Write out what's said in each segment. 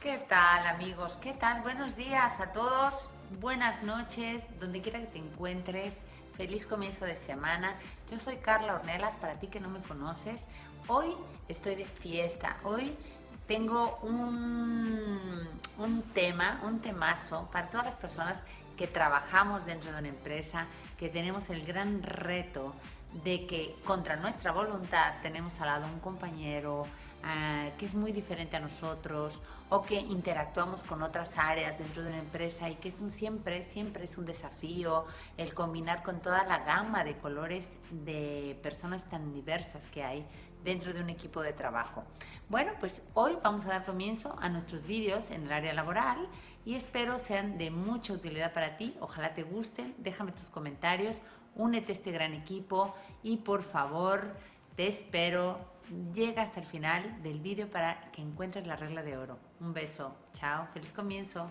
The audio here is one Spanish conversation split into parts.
¿Qué tal amigos? ¿Qué tal? Buenos días a todos, buenas noches, donde quiera que te encuentres, feliz comienzo de semana. Yo soy Carla Ornelas, para ti que no me conoces, hoy estoy de fiesta, hoy tengo un, un tema, un temazo para todas las personas que trabajamos dentro de una empresa, que tenemos el gran reto de que contra nuestra voluntad tenemos al lado un compañero, Ah, que es muy diferente a nosotros o que interactuamos con otras áreas dentro de una empresa y que es un, siempre, siempre es un desafío el combinar con toda la gama de colores de personas tan diversas que hay dentro de un equipo de trabajo. Bueno, pues hoy vamos a dar comienzo a nuestros vídeos en el área laboral y espero sean de mucha utilidad para ti. Ojalá te gusten, déjame tus comentarios, únete a este gran equipo y por favor te espero llega hasta el final del vídeo para que encuentres la regla de oro. Un beso, chao, feliz comienzo.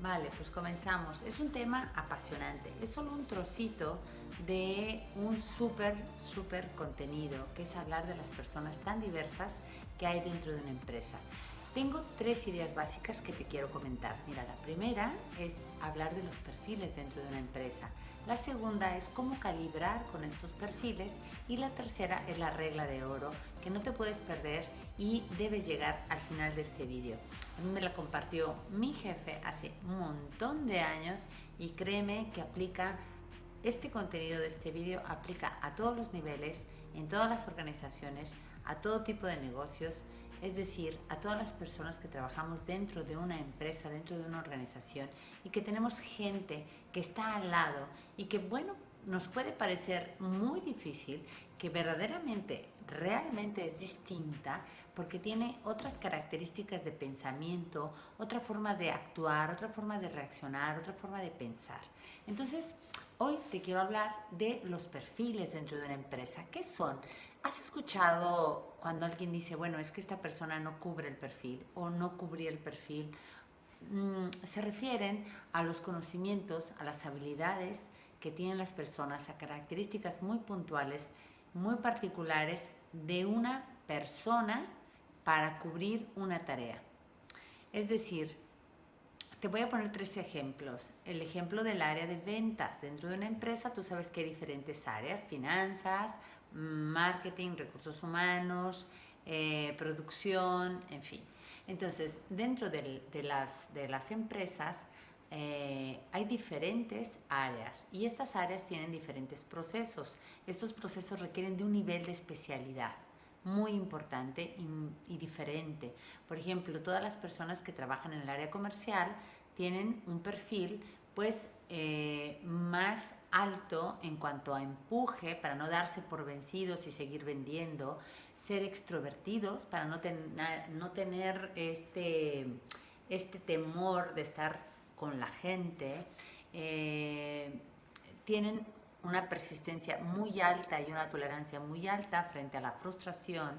Vale, pues comenzamos. Es un tema apasionante. Es solo un trocito de un súper, súper contenido, que es hablar de las personas tan diversas que hay dentro de una empresa. Tengo tres ideas básicas que te quiero comentar. Mira, la primera es hablar de los perfiles dentro de una empresa. La segunda es cómo calibrar con estos perfiles. Y la tercera es la regla de oro, que no te puedes perder y debe llegar al final de este vídeo. A mí me la compartió mi jefe hace un montón de años y créeme que aplica este contenido de este vídeo aplica a todos los niveles, en todas las organizaciones, a todo tipo de negocios, es decir, a todas las personas que trabajamos dentro de una empresa, dentro de una organización y que tenemos gente que está al lado y que, bueno, nos puede parecer muy difícil, que verdaderamente, realmente es distinta porque tiene otras características de pensamiento, otra forma de actuar, otra forma de reaccionar, otra forma de pensar. Entonces, hoy te quiero hablar de los perfiles dentro de una empresa. ¿Qué son? ¿Has escuchado cuando alguien dice, bueno, es que esta persona no cubre el perfil o no cubría el perfil? Mm, se refieren a los conocimientos, a las habilidades que tienen las personas, a características muy puntuales, muy particulares de una persona para cubrir una tarea. Es decir, te voy a poner tres ejemplos. El ejemplo del área de ventas. Dentro de una empresa tú sabes que hay diferentes áreas, finanzas, marketing, recursos humanos, eh, producción, en fin. Entonces, dentro de, las, empresas eh, hay diferentes áreas y estas áreas tienen diferentes procesos. Estos procesos requieren de un nivel de especialidad muy importante y, diferente. Por ejemplo, todas las personas que trabajan en el área comercial tienen un perfil pues eh, más alto en cuanto a empuje para no darse por vencidos y seguir vendiendo, ser extrovertidos para no, no tener este, este temor de estar con la gente, eh, tienen una persistencia muy alta y una tolerancia muy alta frente a la frustración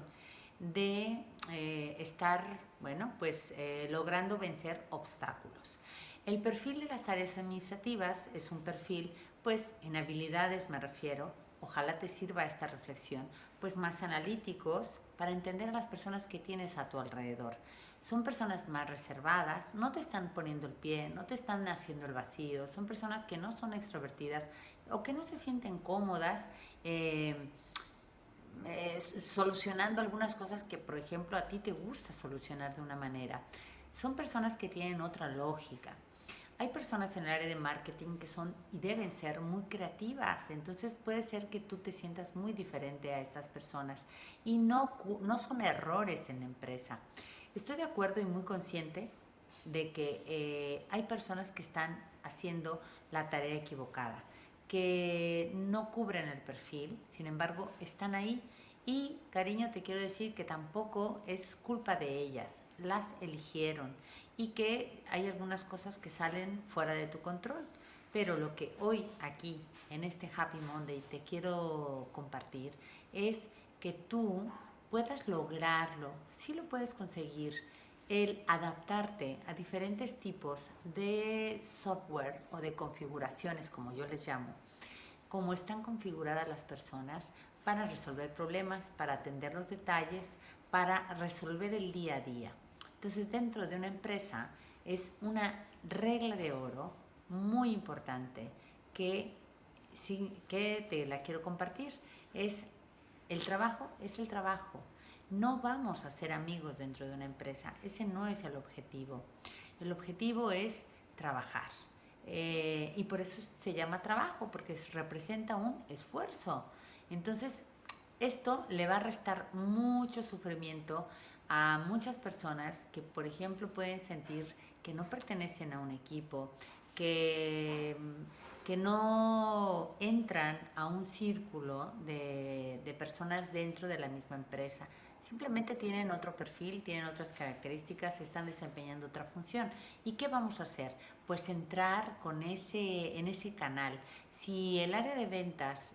de eh, estar, bueno, pues logrando vencer obstáculos. El perfil de las áreas administrativas es un perfil, pues en habilidades me refiero, ojalá te sirva esta reflexión, pues más analíticos para entender a las personas que tienes a tu alrededor. Son personas más reservadas, no te están poniendo el pie, no te están haciendo el vacío, son personas que no son extrovertidas o que no se sienten cómodas eh, eh, solucionando algunas cosas que, por ejemplo, a ti te gusta solucionar de una manera. Son personas que tienen otra lógica, hay personas en el área de marketing que son y deben ser muy creativas, entonces puede ser que tú te sientas muy diferente a estas personas y no, no son errores en la empresa. Estoy de acuerdo y muy consciente de que eh, hay personas que están haciendo la tarea equivocada, que no cubren el perfil, sin embargo están ahí. Y cariño te quiero decir que tampoco es culpa de ellas, las eligieron. Y que hay algunas cosas que salen fuera de tu control. Pero lo que hoy aquí en este Happy Monday te quiero compartir es que tú puedas lograrlo, si lo puedes conseguir, el adaptarte a diferentes tipos de software o de configuraciones, como yo les llamo, cómo están configuradas las personas para resolver problemas, para atender los detalles, para resolver el día a día. Entonces, dentro de una empresa es una regla de oro muy importante que, que te la quiero compartir. Es el trabajo, es el trabajo. No vamos a ser amigos dentro de una empresa. Ese no es el objetivo. El objetivo es trabajar. Eh, y por eso se llama trabajo, porque representa un esfuerzo. Entonces, esto le va a restar mucho sufrimiento a muchas personas que, por ejemplo, pueden sentir que no pertenecen a un equipo, que, que no entran a un círculo de, de personas dentro de la misma empresa. Simplemente tienen otro perfil, tienen otras características, están desempeñando otra función. ¿Y qué vamos a hacer? Pues entrar con ese, en ese canal. Si el área de ventas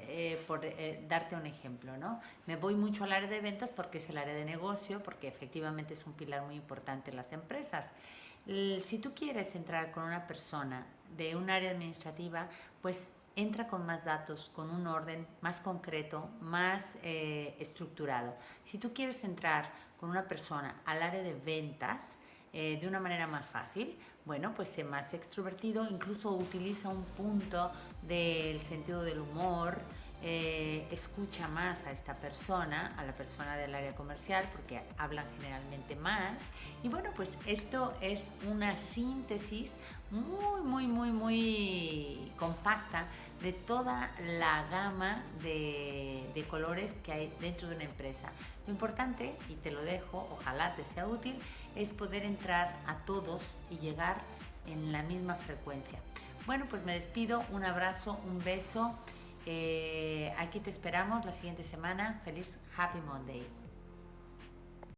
eh, por eh, darte un ejemplo, ¿no? Me voy mucho al área de ventas porque es el área de negocio, porque efectivamente es un pilar muy importante en las empresas. si tú quieres entrar con una persona de un área administrativa, pues entra con más datos, con un orden más concreto, más eh, estructurado. Si tú quieres entrar con una persona al área de ventas eh, de una manera más fácil, bueno, pues sé más extrovertido, incluso utiliza un punto del sentido del humor, eh, escucha más a esta persona, a la persona del área comercial, porque hablan generalmente más. Y bueno, pues esto es una síntesis muy, muy, muy, muy compacta de toda la gama de, de, colores que hay dentro de una empresa. Lo importante, y te lo dejo, ojalá te sea útil, es poder entrar a todos y llegar en la misma frecuencia. Bueno, pues me despido, un abrazo, un beso. Eh, aquí te esperamos la siguiente semana. Feliz Happy Monday.